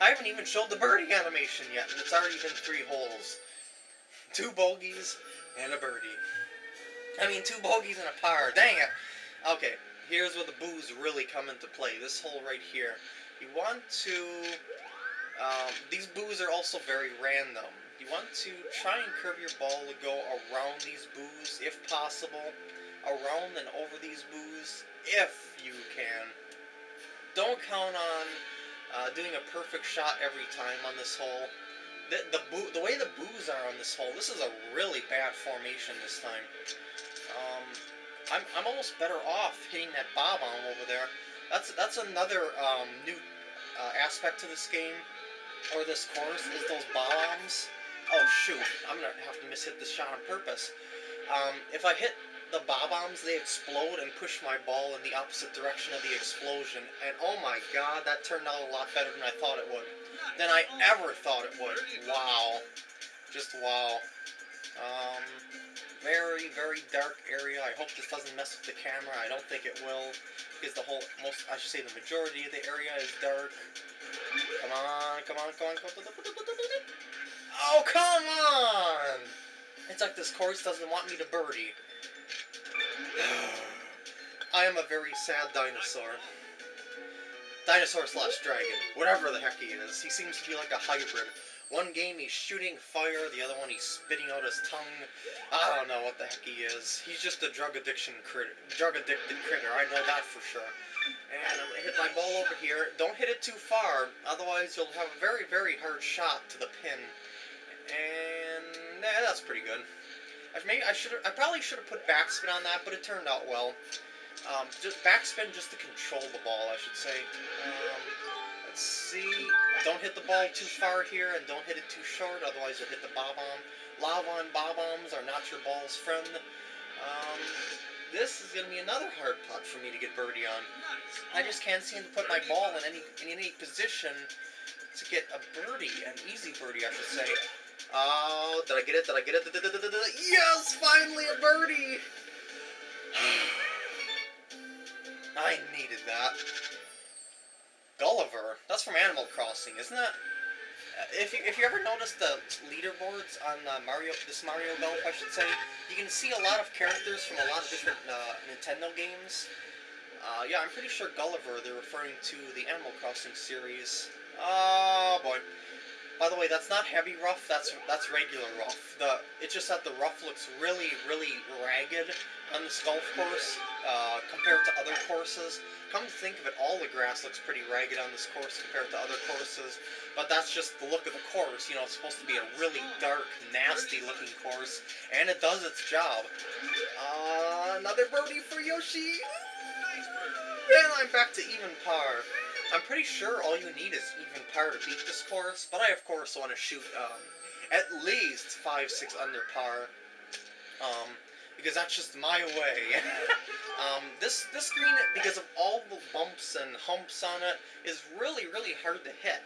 I haven't even showed the birdie animation yet, and it's already been three holes. Two bogeys and a birdie. I mean, two bogeys and a par. Dang it. Okay, here's where the boos really come into play. This hole right here. You want to... Um, these boos are also very random. You want to try and curve your ball to go around these boos, if possible. Around and over these boos, if you can. Don't count on uh, doing a perfect shot every time on this hole. The, the, boo, the way the boos are on this hole, this is a really bad formation this time. Um, I'm, I'm almost better off hitting that bob-omb over there. That's that's another um, new uh, aspect to this game, or this course, is those bombs. Oh shoot, I'm gonna have to miss hit this shot on purpose. Um, if I hit the bob-ombs, they explode and push my ball in the opposite direction of the explosion. And oh my god, that turned out a lot better than I thought it would. Than I ever thought it would. Wow. Just wow. Um, very, very dark area. I hope this doesn't mess with the camera. I don't think it will. Because the whole, most, I should say the majority of the area is dark. Come on, come on, come on, come on. Oh, come on! It's like this course doesn't want me to birdie. I am a very sad dinosaur. Dinosaur slash dragon. Whatever the heck he is. He seems to be like a hybrid. One game he's shooting fire, the other one he's spitting out his tongue. I don't know what the heck he is. He's just a drug addiction critter. Drug addicted critter, I know that for sure. And I'm gonna hit my ball over here. Don't hit it too far, otherwise you'll have a very, very hard shot to the pin. And eh, that's pretty good. I maybe I should I probably should have put backspin on that, but it turned out well. Um, just backspin just to control the ball, I should say. Um, let's see. Don't hit the ball too far here, and don't hit it too short, otherwise you'll hit the bob-omb. Lava and bob-ombs are not your ball's friend. Um, this is going to be another hard putt for me to get birdie on. I just can't seem to put my ball in any in any position to get a birdie, an easy birdie, I should say. Oh, did I get it? Did I get it? Yes, finally a birdie! I needed that. Gulliver. That's from Animal Crossing, isn't it? Uh, if you, if you ever notice the leaderboards on uh, Mario, this Mario Golf, I should say, you can see a lot of characters from a lot of different uh, Nintendo games. Uh, yeah, I'm pretty sure Gulliver, they're referring to the Animal Crossing series. Oh, boy. By the way, that's not heavy rough, that's that's regular rough. The It's just that the rough looks really, really ragged on this golf course uh, compared to other courses. Come to think of it, all the grass looks pretty ragged on this course compared to other courses, but that's just the look of the course. You know, it's supposed to be a really dark, nasty looking course, and it does its job. Uh, another birdie for Yoshi! And I'm back to even par. I'm pretty sure all you need is even par to beat this course, but I of course want to shoot um, at least 5, 6 under par. Um, because that's just my way. um, this, this green, because of all the bumps and humps on it, is really, really hard to hit.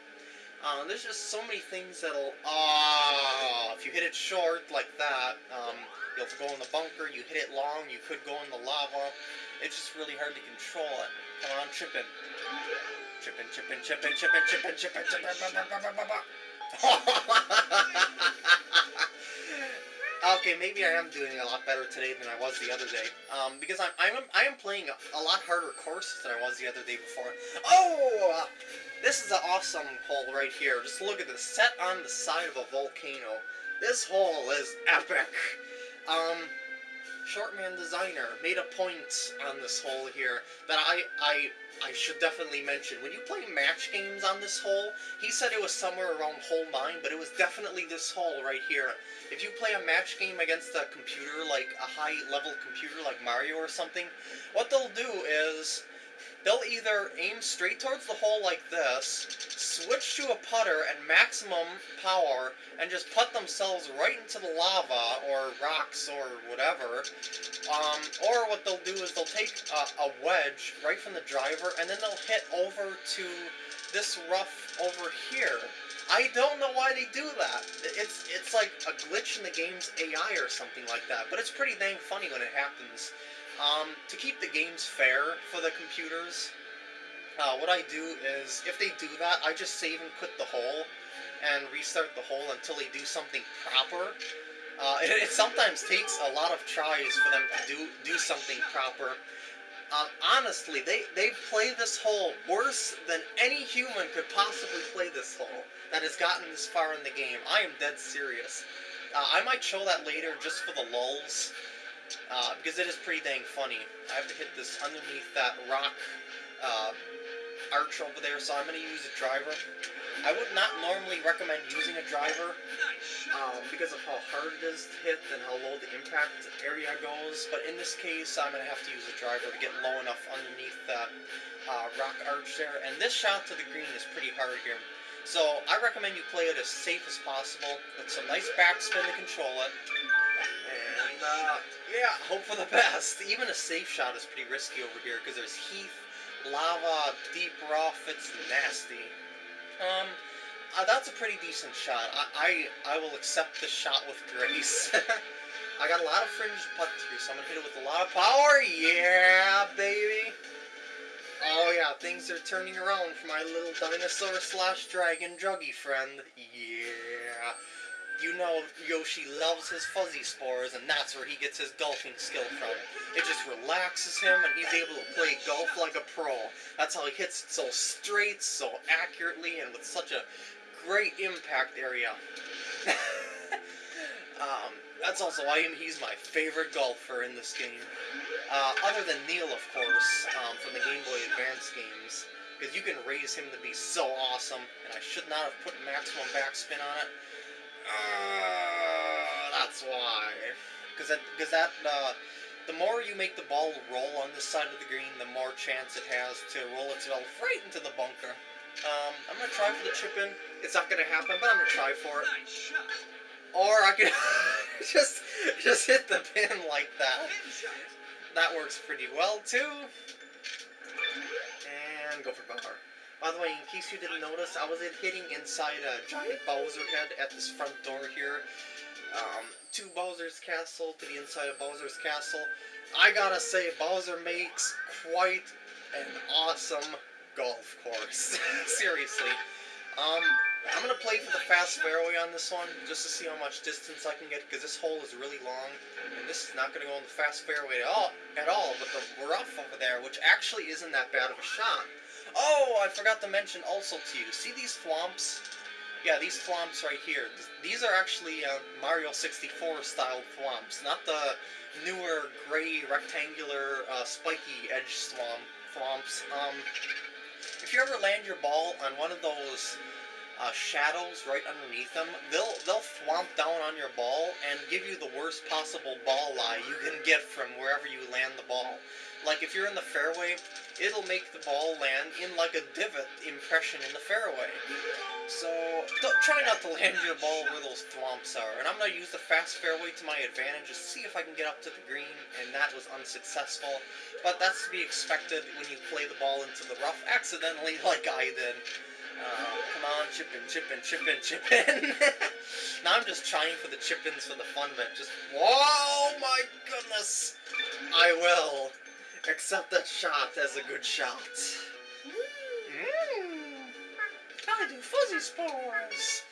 Uh, there's just so many things that'll, ah, if you hit it short like that, um, you'll go in the bunker, you hit it long, you could go in the lava. It's just really hard to control it. Come on, chip. Chippin', chippin', chippin', chippin', chippin', chippin', chippin', Okay, maybe I am doing a lot better today than I was the other day. Um, because I'm, I'm, I am playing a lot harder courses than I was the other day before. Oh! This is an awesome hole right here. Just look at this. Set on the side of a volcano. This hole is epic. Um, Shortman Designer made a point on this hole here that I, I I should definitely mention, when you play match games on this hole, he said it was somewhere around hole 9, but it was definitely this hole right here. If you play a match game against a computer, like a high-level computer like Mario or something, what they'll do is they'll either aim straight towards the hole like this, switch to a putter at maximum power, and just put themselves right into the lava, or rocks, or whatever. Um, or what they'll do is they'll take a, a wedge right from the driver, and then they'll hit over to this rough over here. I don't know why they do that. It's it's like a glitch in the game's AI or something like that, but it's pretty dang funny when it happens. Um, to keep the games fair for the computers, uh, what I do is, if they do that, I just save and quit the hole and restart the hole until they do something proper. Uh, it, it, sometimes takes a lot of tries for them to do do something proper. Uh, honestly, they, they play this hole worse than any human could possibly play this hole that has gotten this far in the game. I am dead serious. Uh, I might show that later just for the lulls, uh, because it is pretty dang funny. I have to hit this underneath that rock uh, arch over there, so I'm going to use a driver. I would not normally recommend using a driver um, because of how hard it is to hit and how low the impact area goes, but in this case I'm going to have to use a driver to get low enough underneath that uh, rock arch there, and this shot to the green is pretty hard here. So I recommend you play it as safe as possible, with some nice backspin to control it, and yeah, hope for the best. Even a safe shot is pretty risky over here because there's heath, lava, deep rough, it's nasty. Um, uh, that's a pretty decent shot. I, I, I will accept the shot with grace. I got a lot of fringe putt here, so I'm to hit it with a lot of power. Yeah, baby. Oh yeah, things are turning around for my little dinosaur slash dragon druggy friend. Yeah. You know Yoshi loves his fuzzy spores, and that's where he gets his golfing skill from. It just relaxes him, and he's able to play golf like a pro. That's how he hits it so straight, so accurately, and with such a great impact area. um, that's also why he's my favorite golfer in this game. Uh, other than Neil, of course, um, from the Game Boy Advance games. Because you can raise him to be so awesome, and I should not have put maximum backspin on it. That's why. Because that, cause that uh, the more you make the ball roll on this side of the green, the more chance it has to roll itself right into the bunker. Um, I'm going to try for the chip in. It's not going to happen, but I'm going to try for it. Or I could just, just hit the pin like that. That works pretty well, too. And go for power. By the way, in case you didn't notice, I was hitting inside a giant Bowser head at this front door here. Um, to Bowser's Castle, to the inside of Bowser's Castle. I gotta say, Bowser makes quite an awesome golf course. Seriously. Um, I'm to play for the fast fairway on this one, just to see how much distance I can get, because this hole is really long, and this is not to go on the fast fairway at all, at all, but the rough over there, which actually isn't that bad of a shot. Oh, I forgot to mention also to you, see these thwomps? Yeah, these thwomps right here. These are actually uh, Mario 64 style thwomps, not the newer gray rectangular uh, spiky edge thwomp, thwomps. Um, if you ever land your ball on one of those uh, shadows right underneath them, they'll they'll thwomp down on your ball and give you the worst possible ball lie you can get from wherever you land the ball. Like if you're in the fairway, it'll make the ball land in like a divot impression in the fairway. So try not to land your ball where those thwomps are. And I'm going to use the fast fairway to my advantage to see if I can get up to the green, and that was unsuccessful. But that's to be expected when you play the ball into the rough accidentally like I did. Uh, come on, chip in, chip in, chip in, chip in. now I'm just trying for the chip-ins for the fun of it. Just, whoa, my goodness. I will accept that shot as a good shot. Mmm. I do fuzzy spores.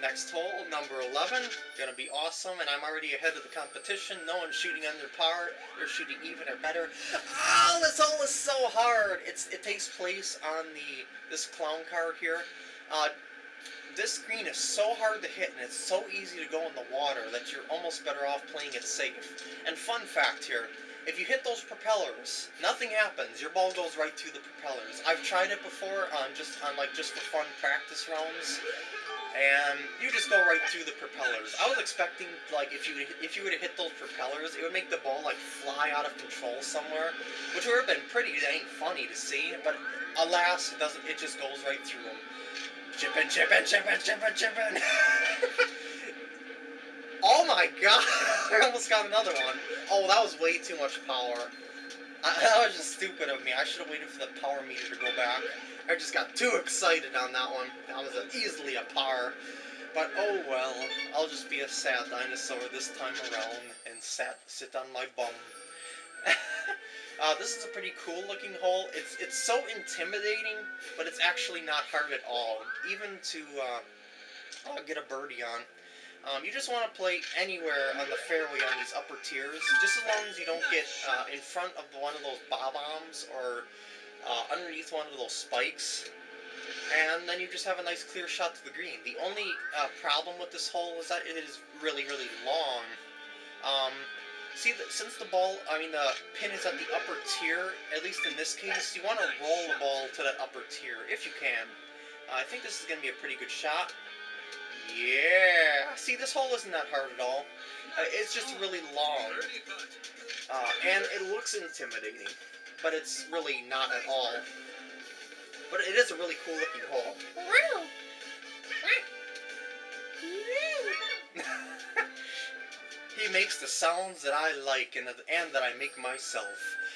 Next hole, number 11. Gonna be awesome, and I'm already ahead of the competition. No one's shooting under par. They're shooting even or better. Oh, this hole is so hard. It's It takes place on the this clown car here. Uh, this green is so hard to hit, and it's so easy to go in the water that you're almost better off playing it safe. And fun fact here, if you hit those propellers, nothing happens. Your ball goes right through the propellers. I've tried it before on just on like just for fun practice rounds, and you just go right through the propellers. I was expecting, like, if you if you were to hit those propellers, it would make the ball, like, fly out of control somewhere, which would have been pretty dang funny to see, but alas, it doesn't, it just goes right through them. Chippin', chippin', chippin', chippin', chippin'. oh my god, I almost got another one. Oh, that was way too much power. I, that was just stupid of me. I should have waited for the power meter to go back. I just got too excited on that one. That was a, easily a par. But oh well, I'll just be a sad dinosaur this time around and sat, sit on my bum. Uh, this is a pretty cool looking hole. It's it's so intimidating, but it's actually not hard at all. Even to uh, get a birdie on. Um, you just want to play anywhere on the fairway on these upper tiers, just as long as you don't get uh, in front of one of those bob-ombs or uh, underneath one of those spikes. And then you just have a nice clear shot to the green. The only uh, problem with this hole is that it is really, really long. Um, see, the, since the ball, I mean the pin is at the upper tier, at least in this case, you want to roll the ball to that upper tier, if you can. I think this is going to be a pretty good shot. Yeah! See, this hole isn't that hard at all. Uh, it's just really long. Uh, and it looks intimidating, but it's really not at all. But it is a really cool looking hole. he makes the sounds that I like and, and that I make myself.